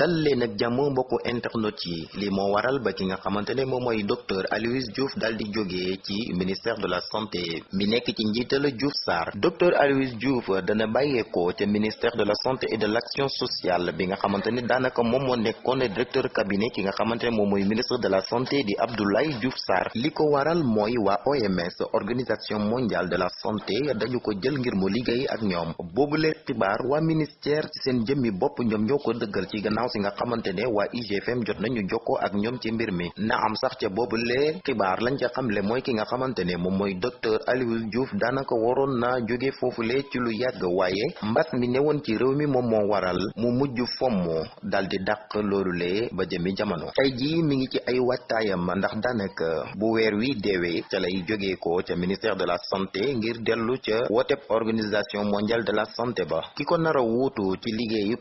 dal leen ak jàmm mbokku internet yi. Li moo waral ba ki nga xamante ne moom mooy docteur Aloyse Diouf dal di jógee ci ministère de la santé. Mi nekk ci njiital Diouf Sarr. Docteur Aloyse Diouf dana bàyyeekoo ca ministère de la santé et de l'action sociale bi nga xamante ne daanaka moom moo nekkoon directeur cabinet ki nga xamante ne moom mooy ministre de la santé di Abdoulaye Diouf Sarr. Li ko waral mooy waa OMS organisation mondiale de la santé dañu ko jël ngir mu liggéey ak ñoom. Xibaar waa ministère ci seen jëmmi bopp ñoom ñoo ko dëggal ci gannaaw si nga xamante ne IGFM jot nañu jokkoo ak ñoom ci mbir mi. Na am sax ca boobule xibaar lañ ca xamle mooy ki nga xamante ne moom mooy docteur Aloyse Diouf daanaka waroon naa jóge foofule ci lu mbas mi newoon ci réew mi moom moo waral mu mujj fomm dal di dàq loolule ba jëmi jamono. Tey jii mi ngi ci ay waajtaayam ndax bu wi lay ko ca ministère de la santé ngir dellu ca wooteb organisation mondiale de la santé ba. Ki ko nar a wuutu ci liggéeyub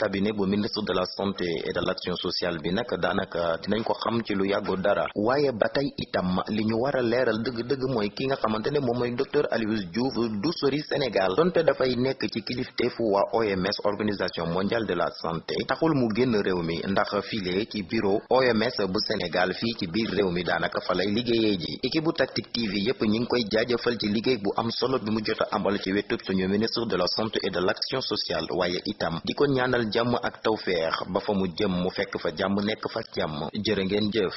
cabinet bu ministre de la santé et de l'action sociale bi nag daanaka dinañ ko xam ci lu yàggu dara. waaye ba tey itam li ñu war a leeral dëgg-dëgg mooy ki nga xamante ne moom docteur Aloyse Diouf du sori Sénégal. donte dafay nekk ci kilifteefu waa OMS organisation mondiale de la santé. taxul mu génn réew mi ndax file ci bureau OMS bu Sénégal fii ci biir réew mi daanaka fa lay liggéeyee ji. équipe bu TV yépp ñi ngi koy jaajëfal ci liggéey bu am solo bi mu jot a amal ci wetub suñu ministre de la santé et de l'action sociale. waaye itam di ko ñaanal jàmm ak tawfeex ba fa mu jëm mu fekk fa jàmm nekk fa jàmm. Jërë ngeen jëf